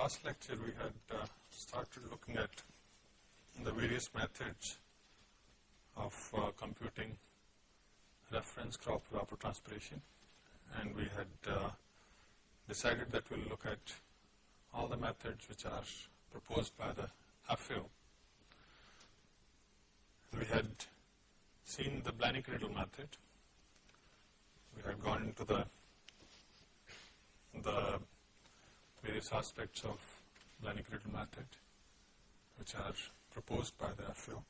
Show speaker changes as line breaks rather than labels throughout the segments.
last lecture we had uh, started looking at the various methods of uh, computing reference crop evapotranspiration and we had uh, decided that we will look at all the methods which are proposed by the FAO. We had seen the Blaney-Criddle method, we had gone into the the various aspects of Blaney-Criddle method which are proposed by the FAO.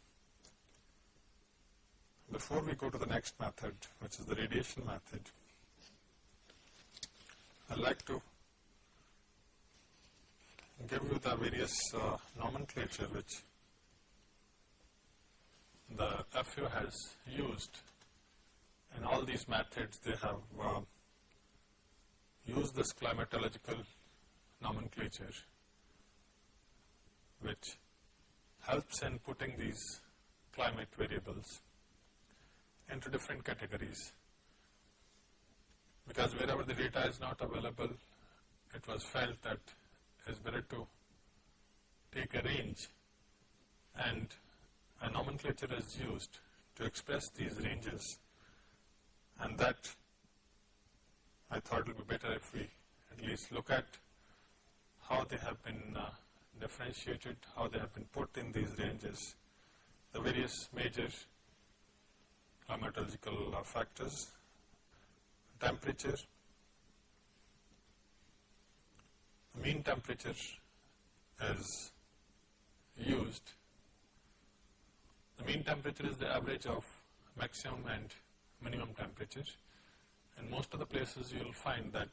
Before we go to the next method which is the radiation method, I would like to give you the various uh, nomenclature which the FAO has used in all these methods they have uh, used this climatological nomenclature which helps in putting these climate variables into different categories. Because wherever the data is not available it was felt that it is better to take a range and a nomenclature is used to express these ranges. And that I thought it would be better if we at least look at how they have been uh, differentiated, how they have been put in these ranges, the various major climatological uh, factors, temperature, mean temperature is used. The mean temperature is the average of maximum and minimum temperature. In most of the places you will find that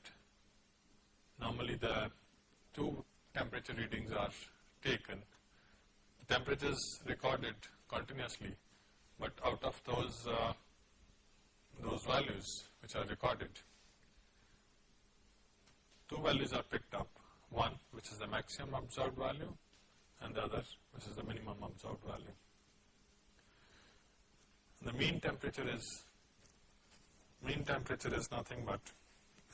normally the two temperature readings are taken. The temperatures recorded continuously, but out of those uh, those values which are recorded, two values are picked up, one which is the maximum observed value and the other which is the minimum observed value. The mean temperature is mean temperature is nothing but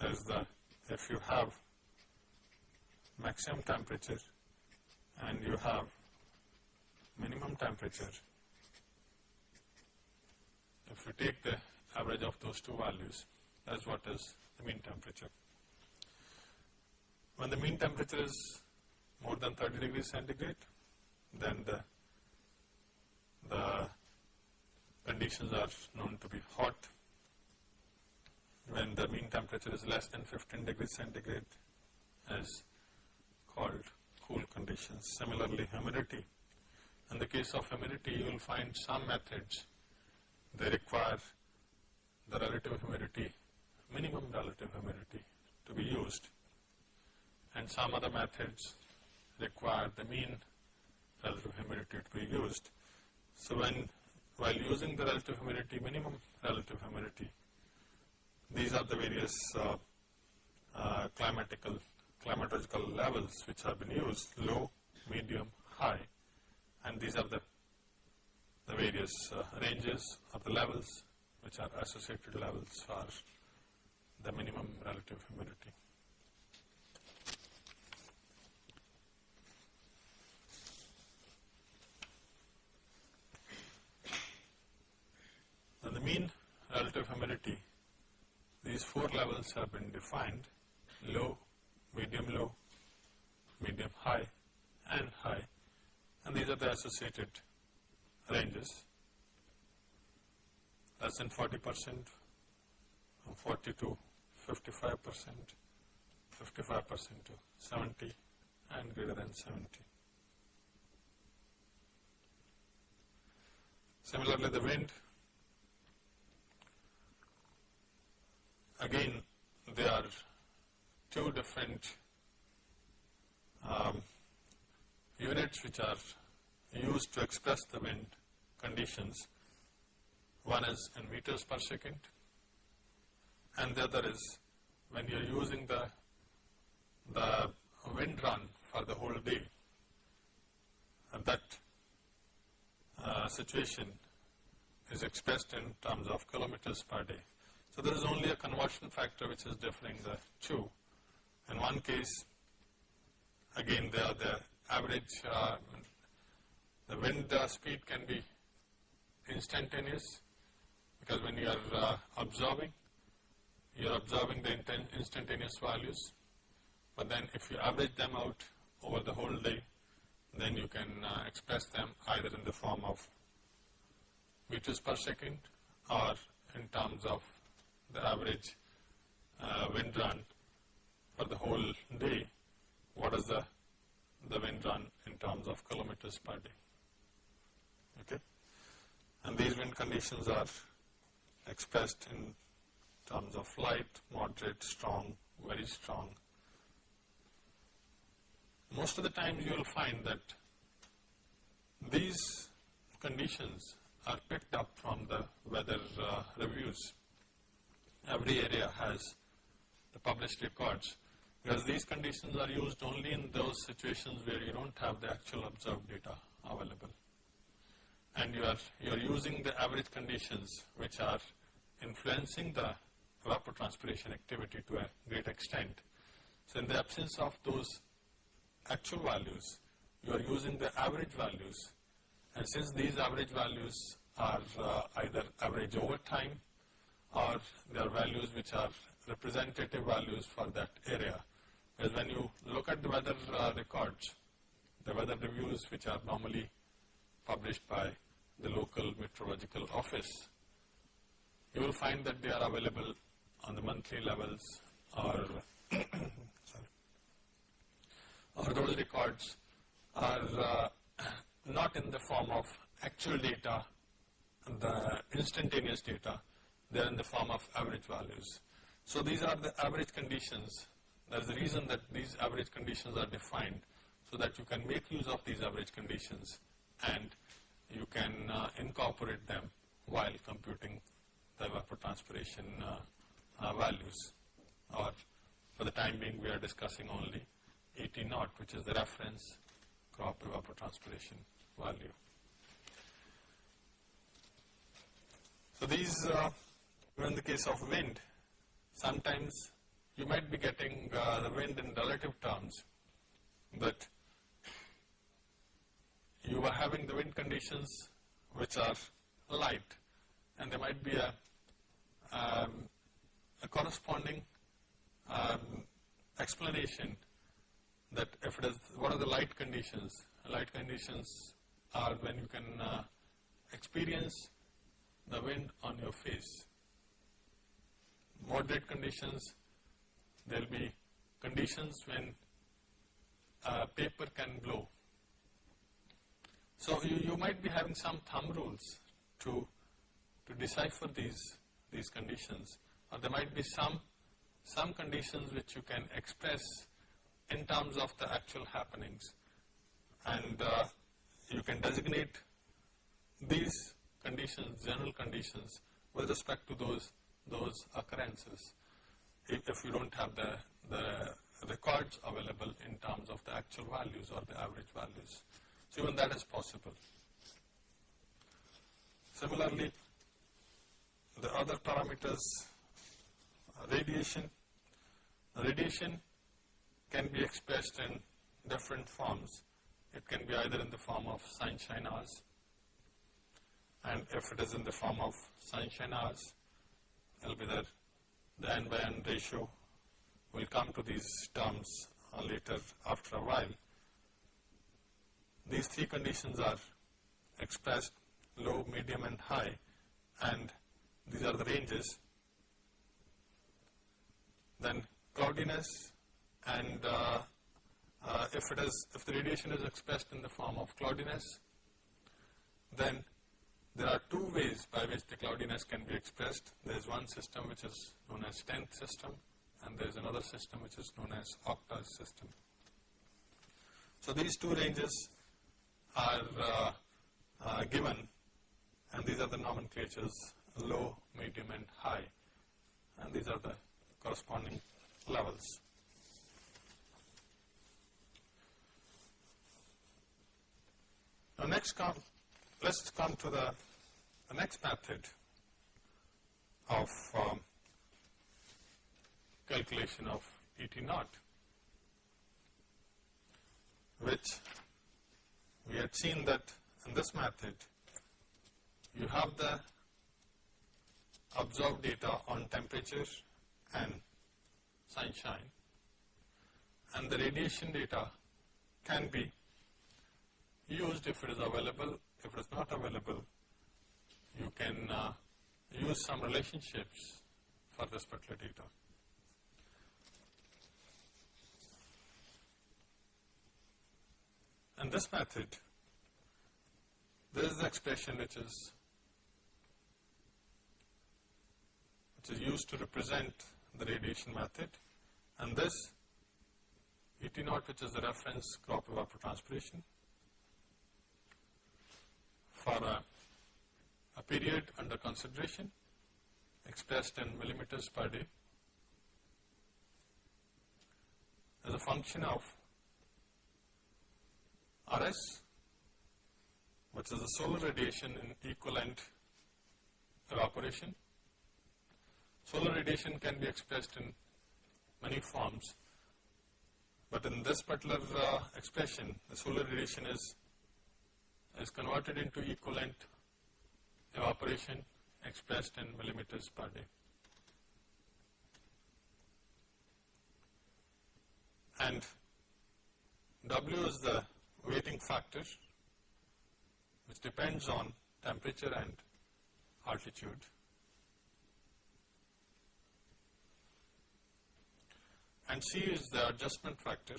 is the if you have maximum temperature and you have minimum temperature, if you take the average of those two values, that is what is the mean temperature. When the mean temperature is more than 30 degrees centigrade, then the, the conditions are known to be hot. When the mean temperature is less than 15 degrees centigrade, as called cool conditions. Similarly, humidity. In the case of humidity, you will find some methods, they require the relative humidity, minimum relative humidity to be used and some other methods require the mean relative humidity to be used. So, when while using the relative humidity, minimum relative humidity, these are the various uh, uh, climatical climatological levels which have been used, low, medium, high and these are the, the various uh, ranges of the levels which are associated levels for the minimum relative humidity. Now the mean relative humidity, these four levels have been defined, low, medium low, medium high and high. And these are the associated ranges. Less than 40 percent, 40 to 55 percent, 55 percent to 70 and greater than 70. Similarly, the wind. Again they are two different um, units which are used to express the wind conditions. One is in meters per second and the other is when you are using the, the wind run for the whole day and that uh, situation is expressed in terms of kilometers per day. So there is only a conversion factor which is differing the two. In one case, again the, the average, uh, the wind uh, speed can be instantaneous because when you are uh, observing, you are observing the instantaneous values, but then if you average them out over the whole day, then you can uh, express them either in the form of meters per second or in terms of the average uh, wind run for the whole day, what is the, the wind run in terms of kilometers per day. Okay? And these wind conditions are expressed in terms of light, moderate, strong, very strong. Most of the times you will find that these conditions are picked up from the weather uh, reviews. Every area has the published records because these conditions are used only in those situations where you don't have the actual observed data available. And you are, you are using the average conditions which are influencing the evapotranspiration activity to a great extent. So in the absence of those actual values, you are using the average values and since these average values are uh, either average over time or they are values which are representative values for that area. Because when you look at the weather uh, records, the weather reviews which are normally published by the local meteorological office, you will find that they are available on the monthly levels or or those records are uh, not in the form of actual data, the instantaneous data, they are in the form of average values. So these are the average conditions. Is a reason that these average conditions are defined so that you can make use of these average conditions and you can uh, incorporate them while computing the evapotranspiration uh, uh, values or for the time being we are discussing only ET naught which is the reference crop evapotranspiration value. So these, uh, in the case of wind, sometimes you might be getting uh, the wind in relative terms, but you are having the wind conditions which are light, and there might be a, um, a corresponding um, explanation that if it is, what are the light conditions? Light conditions are when you can uh, experience the wind on your face. Moderate conditions, there will be conditions when uh, paper can blow. So you, you might be having some thumb rules to, to decipher these, these conditions. Or there might be some, some conditions which you can express in terms of the actual happenings. And uh, you can designate these conditions, general conditions with respect to those, those occurrences if, you don't have the, the records available in terms of the actual values or the average values. So even that is possible. Similarly, the other parameters, radiation. Radiation can be expressed in different forms. It can be either in the form of sunshine hours, and if it is in the form of sunshine hours, it will be the, the n by n ratio. We'll come to these terms later after a while. These three conditions are expressed low, medium and high and these are the ranges. Then cloudiness and uh, uh, if it is, if the radiation is expressed in the form of cloudiness, then there are two ways by which the cloudiness can be expressed. There is one system which is known as 10th system and there is another system which is known as octa system. So these two ranges are uh, uh, given and these are the nomenclatures low, medium and high and these are the corresponding levels. Now next let's come to the, the next method of um, calculation of ET naught. which we had seen that in this method you have the observed data on temperature and sunshine and the radiation data can be used if it is available. If it is not available, you can uh, use some relationships for this particular data. And this method, this is the expression which is which is used to represent the radiation method and this ET naught which is the reference crop evapotranspiration for a, a period under consideration expressed in millimeters per day as a function of RS which is the solar radiation in equivalent evaporation. Solar radiation can be expressed in many forms but in this particular uh, expression, the solar radiation is, is converted into equivalent evaporation expressed in millimeters per day. And W is the weighting factor which depends on temperature and altitude. and C is the adjustment factor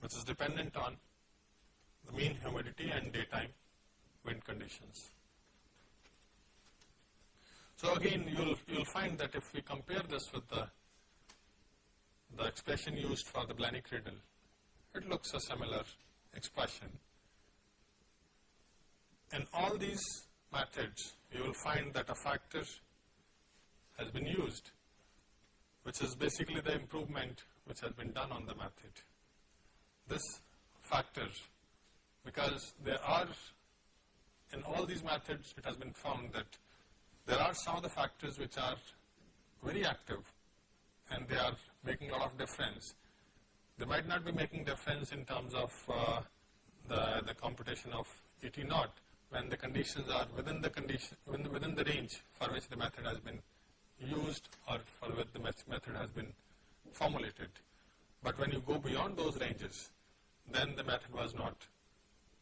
which is dependent on the mean humidity and daytime wind conditions. So again you'll you'll find that if we compare this with the the expression used for the Blaney-Criddle, it looks a similar expression. In all these methods, you will find that a factor has been used, which is basically the improvement which has been done on the method. This factor, because there are, in all these methods it has been found that there are some of the factors which are very active and they are making a lot of difference. They might not be making difference in terms of uh, the, the computation of ET naught when the conditions are within the condition within, within the range for which the method has been used or for which the method has been formulated. But when you go beyond those ranges, then the method was not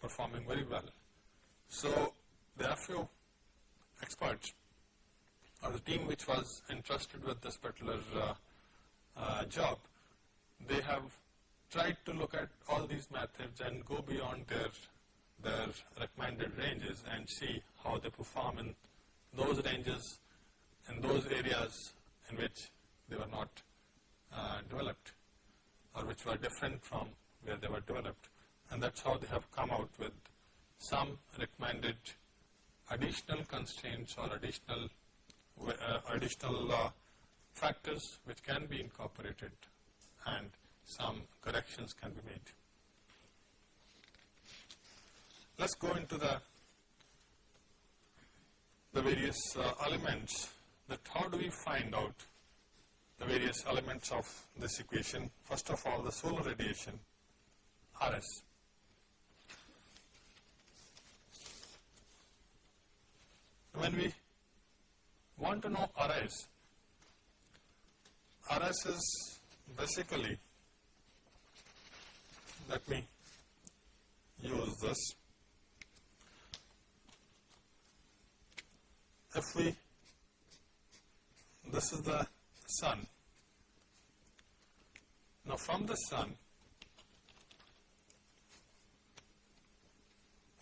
performing very well. So there are few experts or the team which was entrusted with this particular uh, uh, job, they have tried to look at all these methods and go beyond their their recommended ranges and see how they perform in those ranges in those areas in which they were not uh, developed or which were different from where they were developed and that's how they have come out with some recommended additional constraints or additional uh, additional uh, factors which can be incorporated and some corrections can be made. Let's go into the the various uh, elements that how do we find out the various elements of this equation. First of all, the solar radiation, RS. When we want to know RS, RS is basically, let me use this. If we this is the sun. Now from the sun,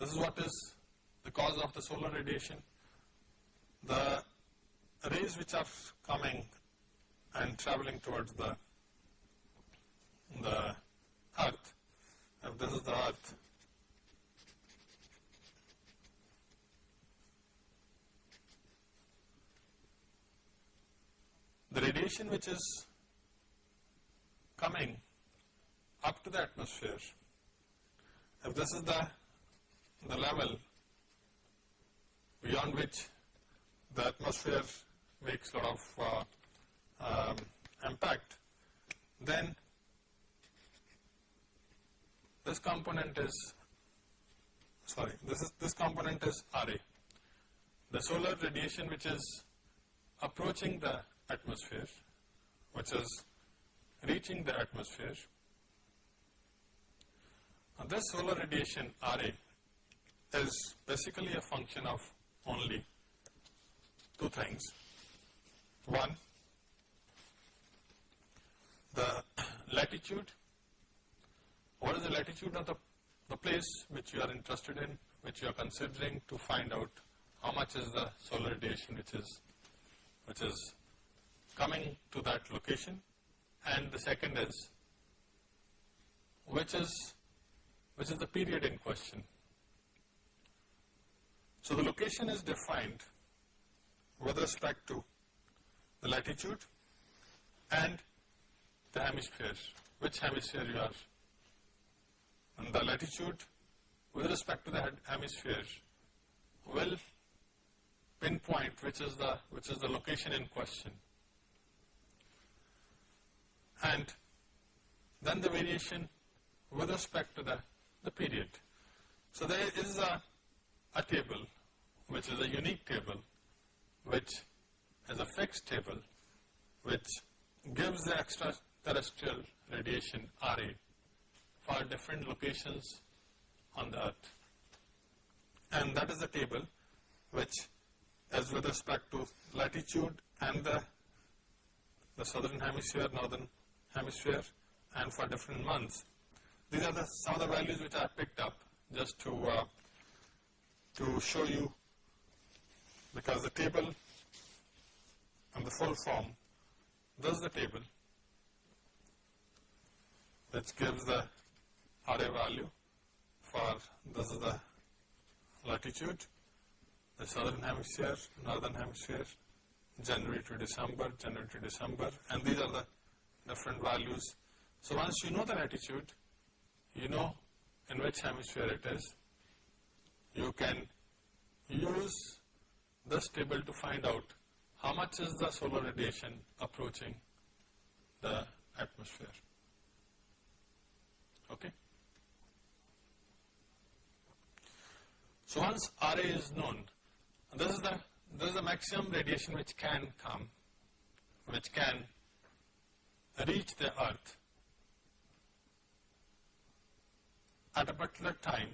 this is what is the cause of the solar radiation. The rays which are coming and traveling towards the the earth, if this is the earth, the radiation which is coming up to the atmosphere, if this is the, the level beyond which the atmosphere makes a lot of uh, um, impact, then this component is sorry this is this component is RA. The solar radiation which is approaching the atmosphere which is reaching the atmosphere. This solar radiation RA is basically a function of only two things. One, the latitude, what is the latitude of the, the place which you are interested in, which you are considering to find out how much is the solar radiation which is, which is coming to that location and the second is which is which is the period in question. So the location is defined with respect to the latitude and the hemisphere, which hemisphere you are. And the latitude with respect to the hemisphere will pinpoint which is the which is the location in question. And then the variation with respect to the, the period. So there is a, a table which is a unique table which is a fixed table which gives the extraterrestrial radiation RA for different locations on the earth. And that is the table which is with respect to latitude and the, the southern hemisphere, northern hemisphere and for different months. These are the, some of the values which I picked up just to, uh, to show you because the table and the full form does the table which gives the RA value for this is the latitude, the southern hemisphere, northern hemisphere, January to December, January to December and these are the different values. So once you know the latitude, you know in which hemisphere it is, you can use this table to find out how much is the solar radiation approaching the atmosphere. Okay. So once RA is known, this is the this is the maximum radiation which can come, which can reach the earth at a particular time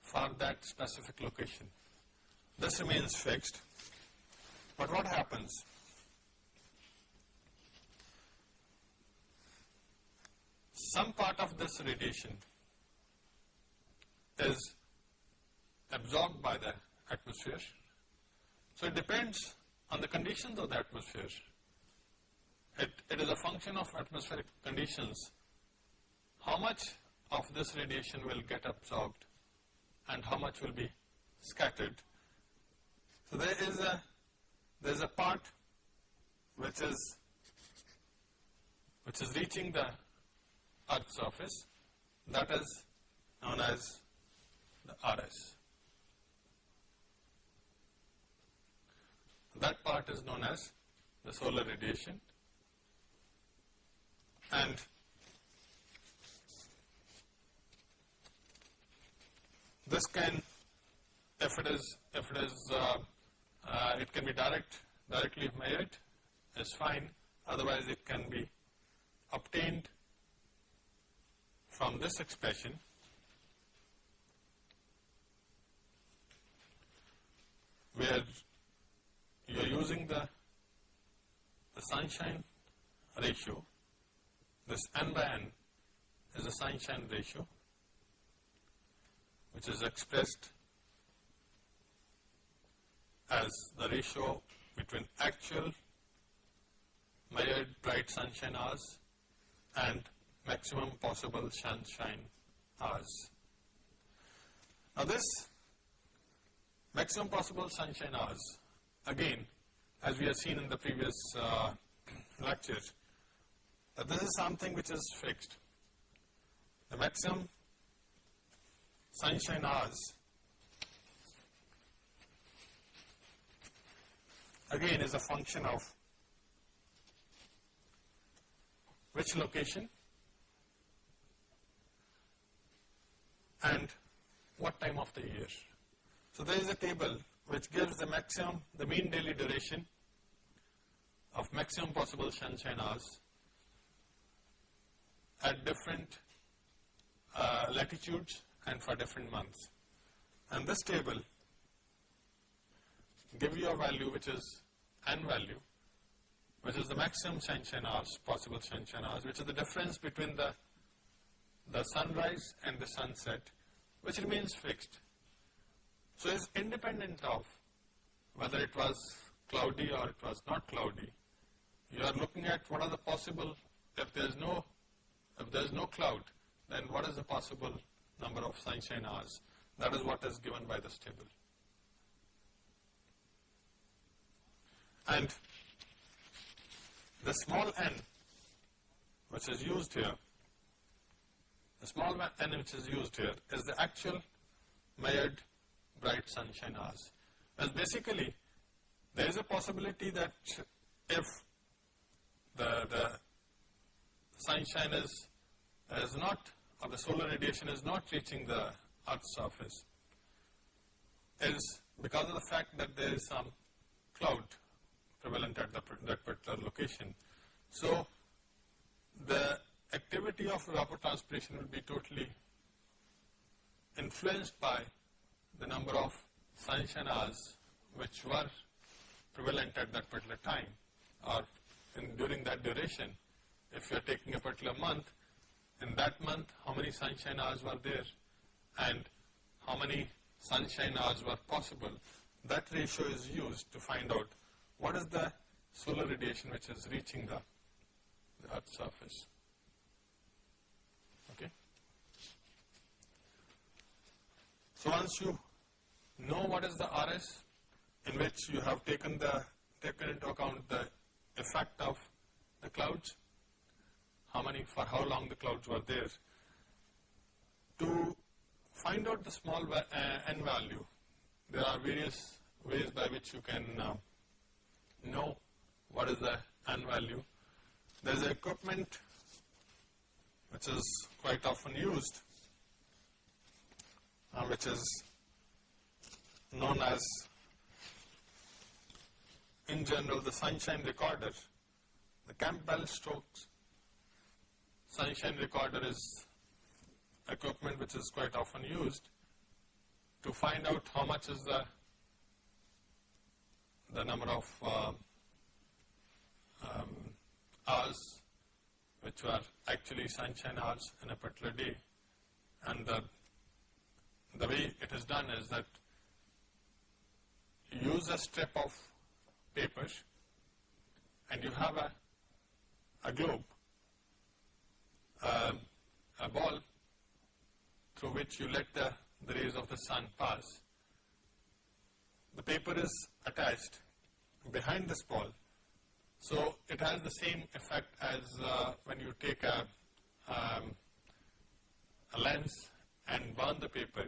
for that specific location. This remains fixed. But what happens? Some part of this radiation is absorbed by the atmosphere. So it depends on the conditions of the atmosphere it, it is a function of atmospheric conditions. How much of this radiation will get absorbed and how much will be scattered. So there is a there is a part which is which is reaching the earth's surface that is known as the RS. That part is known as the solar radiation and this can, if it is, if it is, uh, uh, it can be direct, directly measured, is fine. Otherwise, it can be obtained from this expression where you are using the, the sunshine ratio this n by n is a sunshine ratio which is expressed as the ratio between actual measured bright sunshine hours and maximum possible sunshine hours. Now this maximum possible sunshine hours again as we have seen in the previous uh, lecture that this is something which is fixed. The maximum sunshine hours again is a function of which location and what time of the year. So there is a table which gives the maximum, the mean daily duration of maximum possible sunshine hours at different uh, latitudes and for different months. And this table give you a value which is n value, which is the maximum sunshine hours, possible sunshine hours, which is the difference between the, the sunrise and the sunset, which remains fixed. So it's independent of whether it was cloudy or it was not cloudy. You are looking at what are the possible, if there is no, if there is no cloud, then what is the possible number of sunshine hours? That is what is given by this table. And the small n which is used here, the small n which is used here is the actual measured bright sunshine hours. And basically, there is a possibility that if the, the sunshine is, is not, or the solar radiation is not reaching the Earth's surface, is because of the fact that there is some cloud prevalent at the, that particular location. So, the activity of evapotranspiration will be totally influenced by the number of sunshine hours which were prevalent at that particular time or in, during that duration. If you are taking a particular month, in that month how many sunshine hours were there and how many sunshine hours were possible, that ratio is used to find out what is the solar radiation which is reaching the, the Earth's surface. Okay. So once you know what is the RS, in which you have taken the taken into account the effect of the clouds, how many, for how long the clouds were there. To find out the small uh, n value, there are various ways by which you can uh, know what is the n value. There is equipment which is quite often used, uh, which is known as in general the sunshine recorder. The Campbell Stokes sunshine recorder is equipment which is quite often used to find out how much is the the number of uh, um, hours which were actually sunshine hours in a particular day and the, the way it is done is that you use a strip of paper and you have a, a globe, uh, a ball through which you let the, the rays of the sun pass. The paper is attached behind this ball. So it has the same effect as uh, when you take a, um, a lens and burn the paper.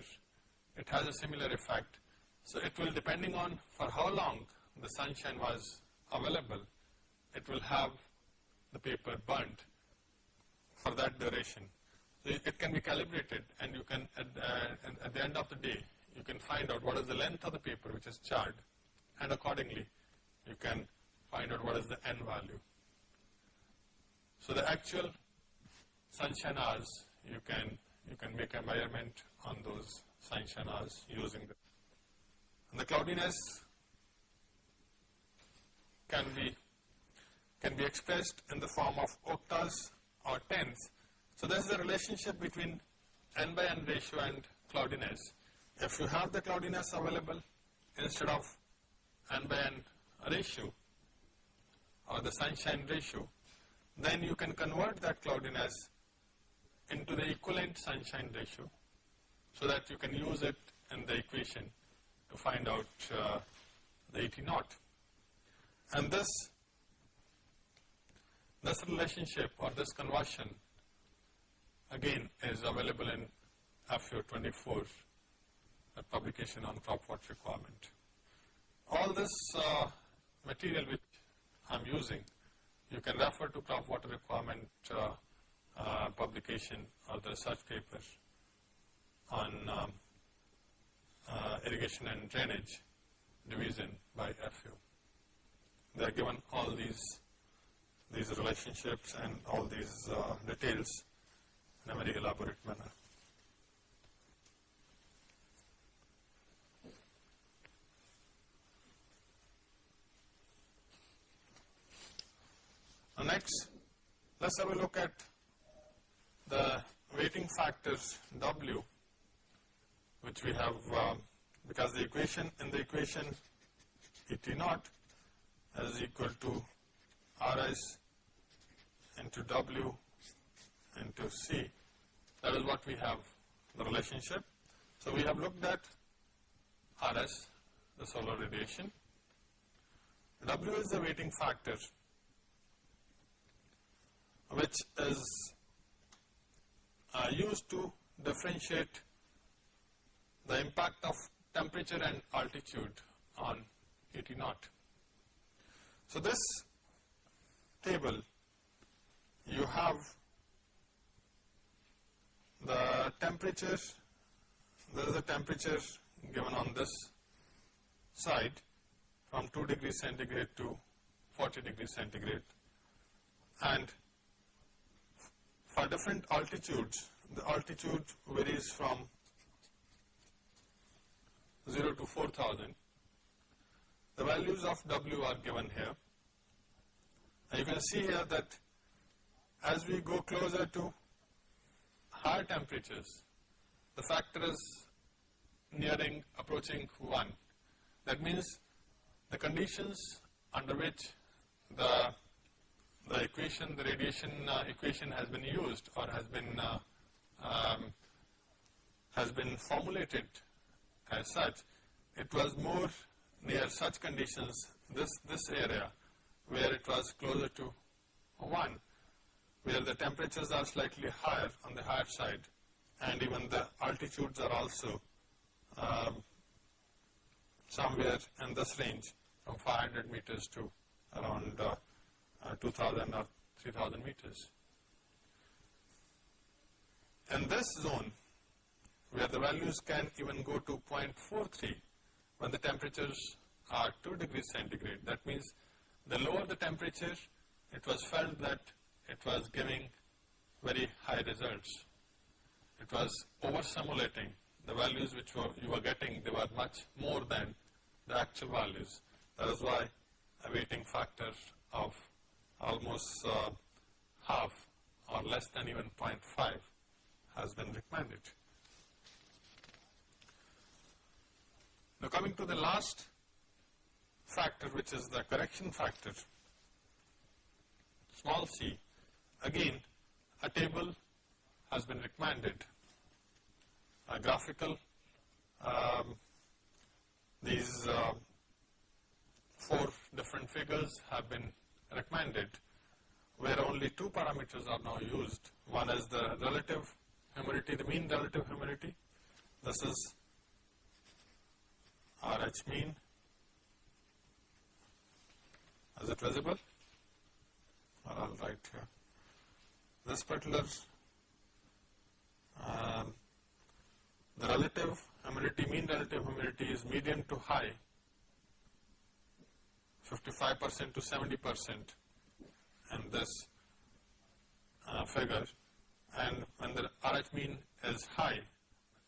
It has a similar effect. So it will depending on for how long the sunshine was available, it will have the paper burnt for that duration. So it can be calibrated and you can, at, uh, at the end of the day, you can find out what is the length of the paper which is charred and accordingly you can find out what is the n value. So the actual sunshine hours you can you can make a measurement on those sunshine hours using the and the cloudiness can be can be expressed in the form of octas or tenths. So there is a relationship between n by n ratio and cloudiness. If you have the cloudiness available instead of n by n ratio or the sunshine ratio, then you can convert that cloudiness into the equivalent sunshine ratio so that you can use it in the equation to find out uh, the ET naught. And this, this relationship or this conversion again is available in FAO 24, a publication on crop water requirement. All this uh, material which I am using you can refer to crop water requirement uh, uh, publication or the research paper on um, uh, irrigation and drainage division by FAO. They are given all these these relationships and all these uh, details in a very elaborate manner. Now next, let's have a look at the weighting factors W, which we have, um, because the equation, in the equation Et naught is equal to Rs into W into C. That is what we have, the relationship. So we have looked at Rs, the solar radiation. W is the weighting factor which is uh, used to differentiate the impact of temperature and altitude on Et naught. So this table you have the temperature, there is a temperature given on this side from 2 degrees centigrade to 40 degrees centigrade and for different altitudes, the altitude varies from 0 to 4000. The values of W are given here. And you can see here that as we go closer to higher temperatures, the factor is nearing, approaching 1. That means the conditions under which the the equation, the radiation uh, equation has been used or has been uh, um, has been formulated as such, it was more near such conditions, this, this area where it was closer to 1, where the temperatures are slightly higher on the higher side and even the altitudes are also um, somewhere in this range from 500 meters to around uh, uh, 2000 or 3000 meters. In this zone, where the values can even go to 0.43 when the temperatures are 2 degrees centigrade, that means the lower the temperature, it was felt that it was giving very high results. It was over simulating the values which were, you were getting, they were much more than the actual values. That is why a weighting factor of almost uh, half or less than even 0.5 has been recommended. Now coming to the last factor which is the correction factor, small c, again a table has been recommended, a graphical, um, these uh, four different figures have been recommended where only two parameters are now used. One is the relative humidity, the mean relative humidity. This is RH mean. Is it visible? Or I'll write here. This particular, um, the relative humidity, mean relative humidity is medium to high 55% to 70% in this uh, figure and when the RH mean is high,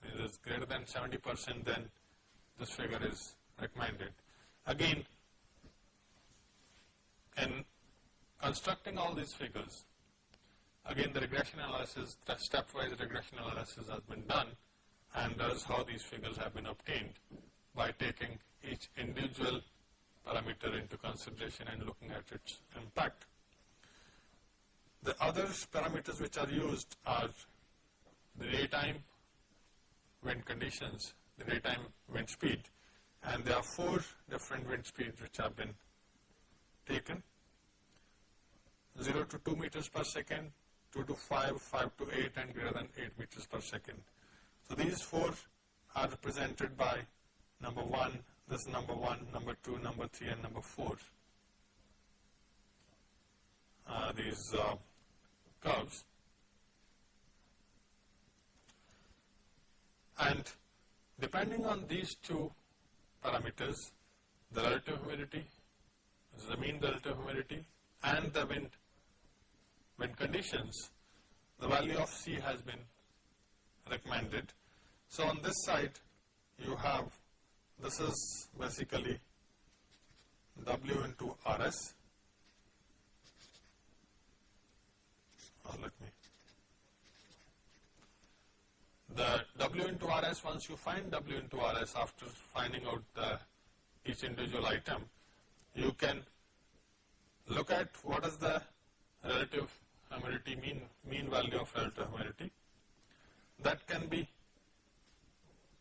it is greater than 70% then this figure is recommended. Again, in constructing all these figures, again the regression analysis, the stepwise regression analysis has been done and that is how these figures have been obtained by taking each individual parameter into consideration and looking at its impact. The other parameters which are used are the daytime wind conditions, the daytime wind speed, and there are four different wind speeds which have been taken 0 to 2 meters per second, 2 to 5, 5 to 8 and greater than 8 meters per second. So these four are represented by number 1, this is number 1, number 2, number 3 and number 4. uh, these uh, curves. And depending on these two parameters, the relative humidity, the mean relative humidity and the wind, wind conditions, the value of C has been recommended. So on this side you have, this is basically W into RS. Oh, let me. The W into RS, once you find W into RS after finding out the each individual item, you can look at what is the relative humidity, mean, mean value of relative humidity. That can be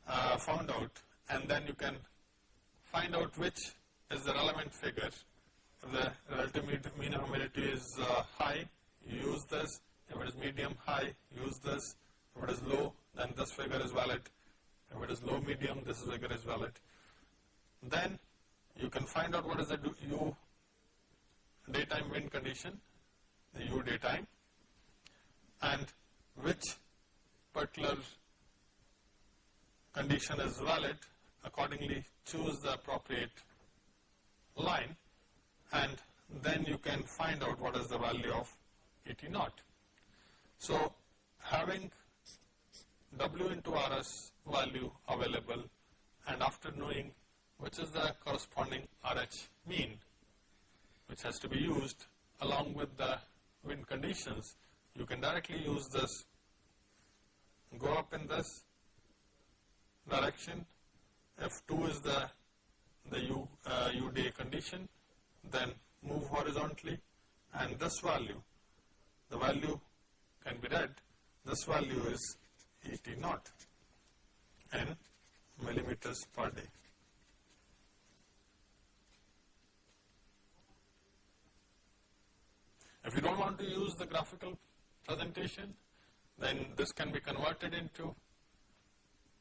uh, found out and then you can find out which is the relevant figure. The relative mean humidity is uh, high, you use this. If it is medium high, use this. If it is low, then this figure is valid. If it is low medium, this figure is valid. Then you can find out what is the U daytime wind condition, the U daytime, and which particular condition is valid, accordingly choose the appropriate line and then you can find out what is the value of ET naught. So having W into RS value available and after knowing which is the corresponding RH mean which has to be used along with the wind conditions, you can directly use this, go up in this direction, F2 is the, the U, uh, condition, then move horizontally and this value, the value can be read, this value is ET naught in millimeters per day. If you don't want to use the graphical presentation, then this can be converted into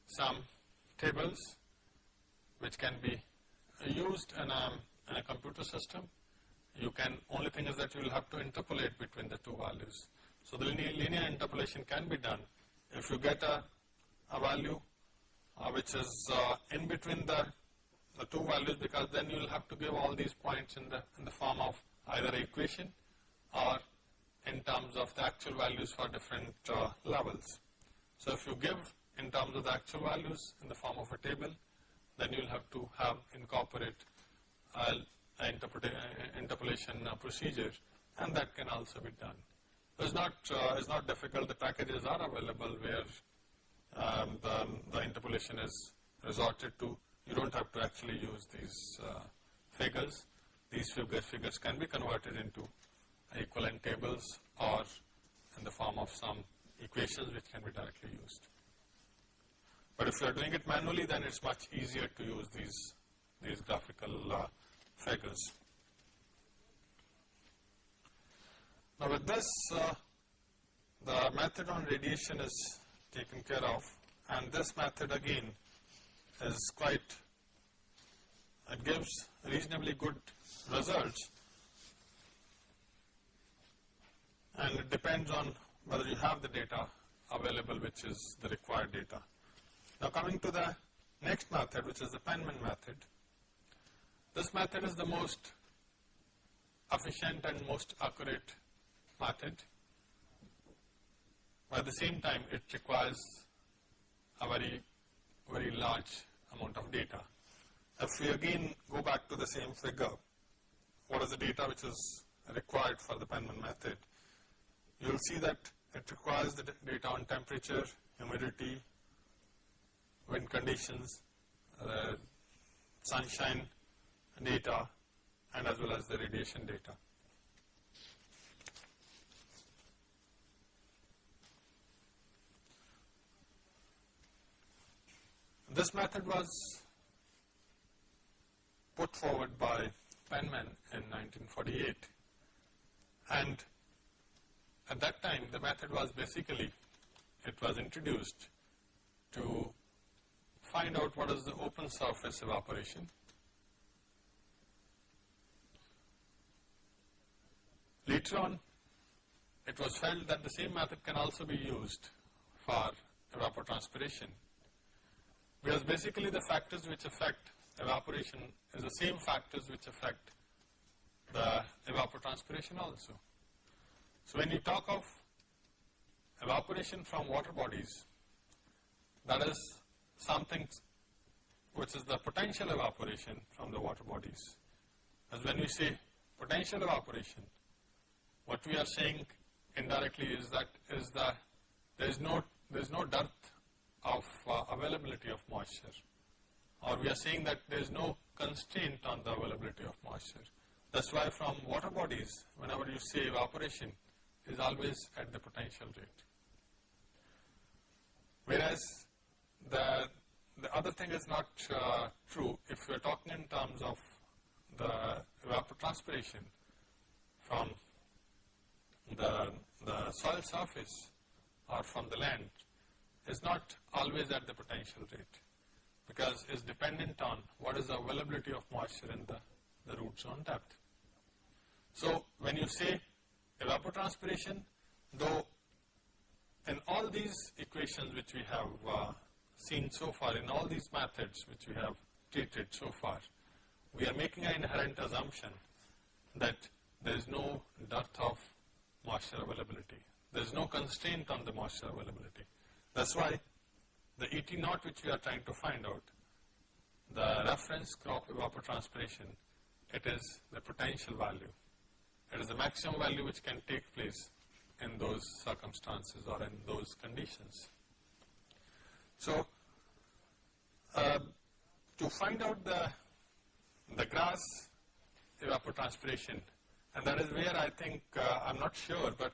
some tables which can be used in a, in a computer system. You can, only thing is that you will have to interpolate between the two values. So the linear, linear interpolation can be done. If you get a, a value uh, which is uh, in between the, the two values because then you will have to give all these points in the, in the form of either equation or in terms of the actual values for different uh, levels. So if you give in terms of the actual values in the form of a table, then you will have to have incorporate uh, interpolation procedure and that can also be done. It's not, uh, it's not difficult, the packages are available where um, the, the, interpolation is resorted to. You don't have to actually use these uh, figures. These figures, figures can be converted into equivalent tables or in the form of some equations which can be directly used. But if you are doing it manually, then it's much easier to use these, these graphical uh, figures. Now with this, uh, the method on radiation is taken care of and this method again is quite, it gives reasonably good results and it depends on whether you have the data available which is the required data. Now coming to the next method which is the Penman method. This method is the most efficient and most accurate method. But at the same time it requires a very, very large amount of data. If we again go back to the same figure, what is the data which is required for the Penman method? You will see that it requires the data on temperature, humidity, wind conditions, uh, sunshine data and as well as the radiation data. This method was put forward by Penman in 1948 and at that time the method was basically, it was introduced to find out what is the open surface evaporation Later on, it was felt that the same method can also be used for evapotranspiration because basically the factors which affect evaporation is the same factors which affect the evapotranspiration also. So when you talk of evaporation from water bodies, that is something which is the potential evaporation from the water bodies. As when we say potential evaporation, what we are saying indirectly is that is the there is no there is no dearth of uh, availability of moisture or we are saying that there is no constraint on the availability of moisture. That's why from water bodies whenever you say evaporation is always at the potential rate. Whereas the the other thing is not uh, true if we are talking in terms of the evapotranspiration from the, the soil surface or from the land is not always at the potential rate because it's dependent on what is the availability of moisture in the, the root zone depth. So when you say evapotranspiration, though in all these equations which we have uh, seen so far, in all these methods which we have treated so far, we are making an inherent assumption that there is no dearth of moisture availability. There is no constraint on the moisture availability. That's why the ET naught which we are trying to find out, the reference crop evapotranspiration, it is the potential value. It is the maximum value which can take place in those circumstances or in those conditions. So, uh, to find out the, the grass evapotranspiration, and that is where I think, uh, I'm not sure, but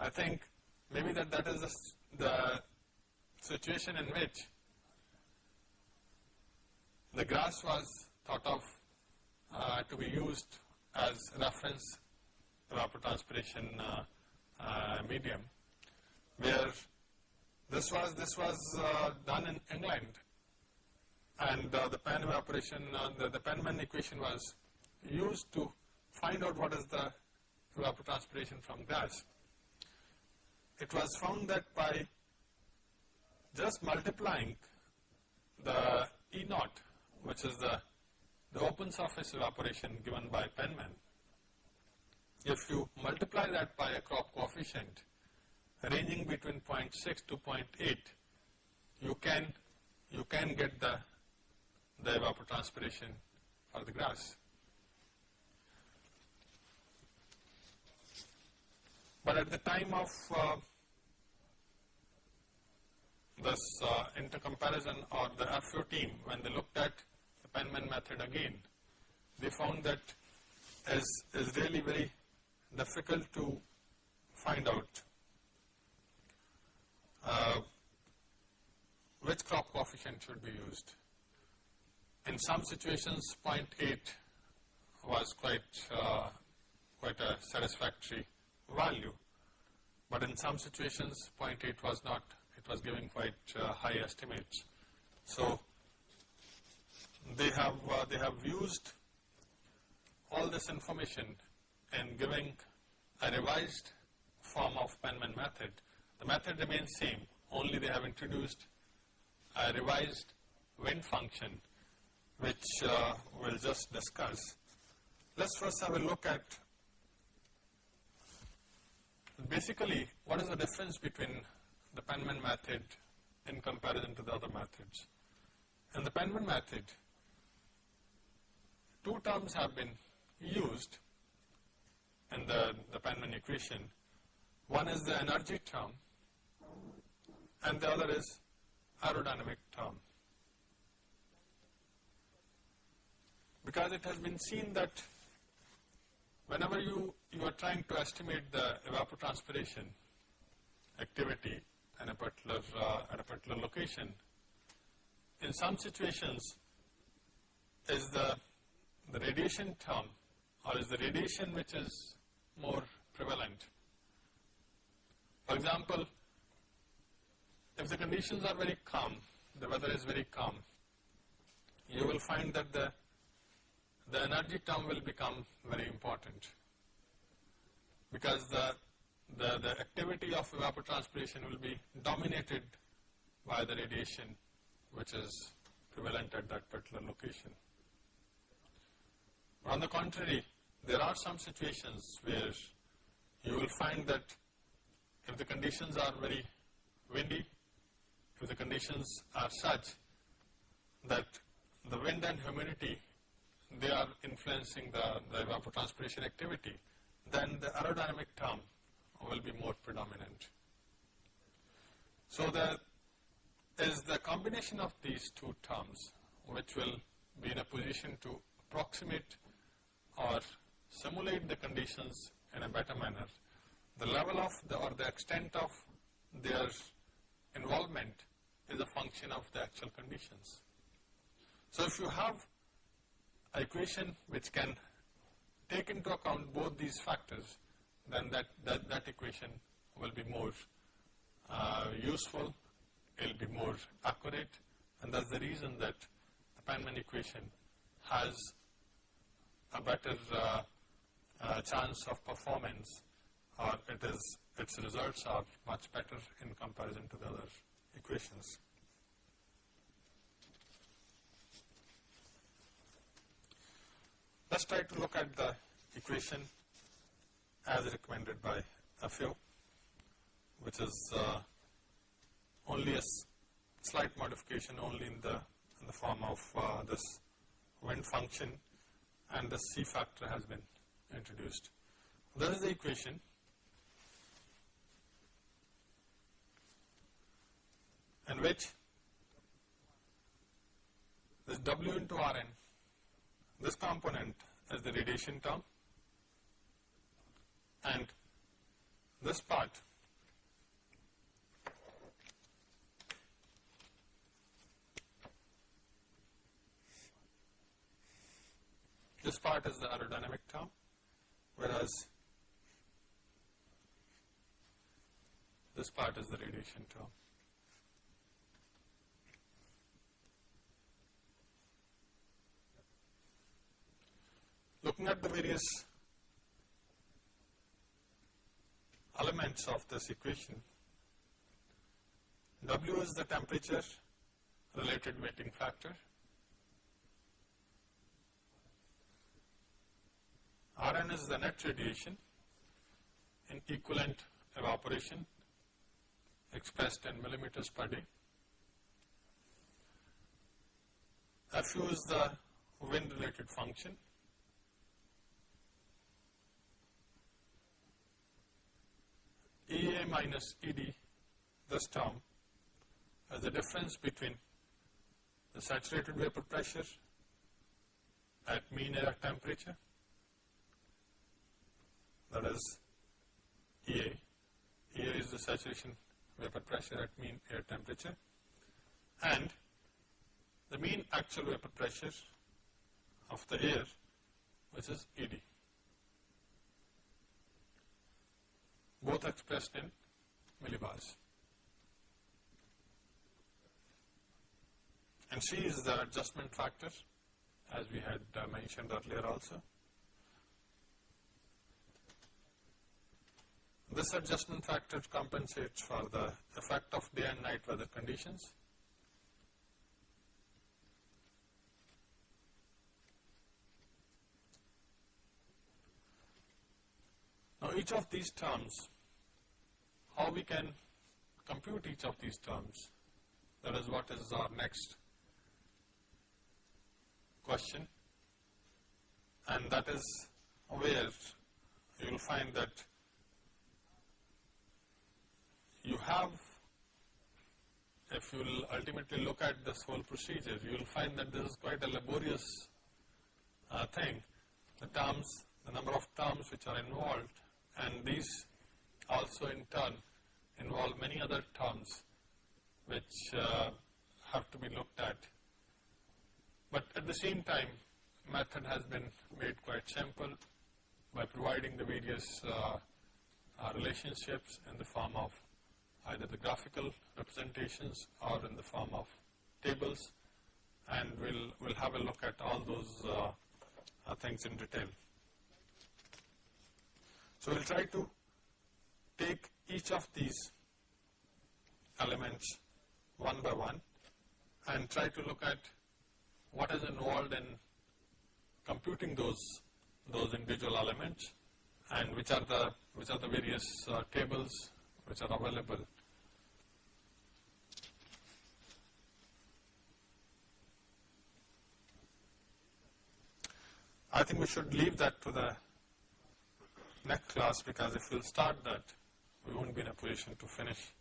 I think maybe that that is the, the situation in which the grass was thought of uh, to be used as reference evapotranspiration uh, uh, medium, where this was this was uh, done in England, and uh, the Penn evaporation, uh, the, the Penman equation was used to find out what is the evapotranspiration from gas. It was found that by just multiplying the E naught, which is the, the open surface evaporation given by Penman, if you multiply that by a crop coefficient ranging between 0.6 to 0.8, you can, you can get the, the evapotranspiration for the grass. But at the time of uh, this uh, intercomparison or the FAO team, when they looked at the Penman method again, they found that is, is really very difficult to find out uh, which crop coefficient should be used. In some situations 0.8 was quite, uh, quite a satisfactory value. But in some situations 0.8 was not, it was giving quite uh, high estimates. So they have, uh, they have used all this information in giving a revised form of Penman method. The method remains same, only they have introduced a revised wind function which uh, we'll just discuss. Let's first have a look at basically, what is the difference between the Penman method in comparison to the other methods? In the Penman method, two terms have been used in the, the Penman equation. One is the energy term and the other is aerodynamic term. Because it has been seen that whenever you, you are trying to estimate the evapotranspiration activity at a particular, uh, at a particular location, in some situations is the, the radiation term or is the radiation which is more prevalent. For example, if the conditions are very calm, the weather is very calm, you will find that the the energy term will become very important because the, the, the activity of evapotranspiration will be dominated by the radiation which is prevalent at that particular location. On the contrary, there are some situations where you will find that if the conditions are very windy, if the conditions are such that the wind and humidity they are influencing the, the evapotranspiration activity, then the aerodynamic term will be more predominant. So the is the combination of these two terms which will be in a position to approximate or simulate the conditions in a better manner. The level of the or the extent of their involvement is a function of the actual conditions. So if you have an equation which can take into account both these factors, then that, that, that equation will be more uh, useful it will be more accurate and that's the reason that the Penman equation has a better uh, uh, chance of performance or it is its results are much better in comparison to the other equations. Let's try to look at the equation as recommended by FAO which is uh, only a slight modification only in the, in the form of uh, this wind function and the C factor has been introduced. That is the equation. In which this W into Rn, this component is the radiation term and this part This part is the aerodynamic term, whereas this part is the radiation term. Looking at the various elements of this equation, W is the temperature related weighting factor, Rn is the net radiation in equivalent evaporation expressed in millimeters per day. Fu is the wind related function. EA minus ED, this term, is the difference between the saturated vapor pressure at mean air temperature that is EA. EA is the saturation vapor pressure at mean air temperature and the mean actual vapor pressure of the air which is ED. Both expressed in millibars. And C is the adjustment factor as we had uh, mentioned earlier also. This adjustment factor compensates for the effect of day and night weather conditions. Now each of these terms, how we can compute each of these terms, that is what is our next question and that is where you will find that you have, if you will ultimately look at this whole procedure, you will find that this is quite a laborious uh, thing. The terms, the number of terms which are involved and these also in turn involve many other terms which uh, have to be looked at. But at the same time, method has been made quite simple by providing the various uh, uh, relationships in the form of either the graphical representations or in the form of tables and we'll, we'll have a look at all those uh, uh, things in detail. So we'll try to take each of these elements one by one and try to look at what is involved in computing those those individual elements and which are the which are the various uh, tables which are available. I think we should leave that to the next class because if we'll start that we won't be in a position to finish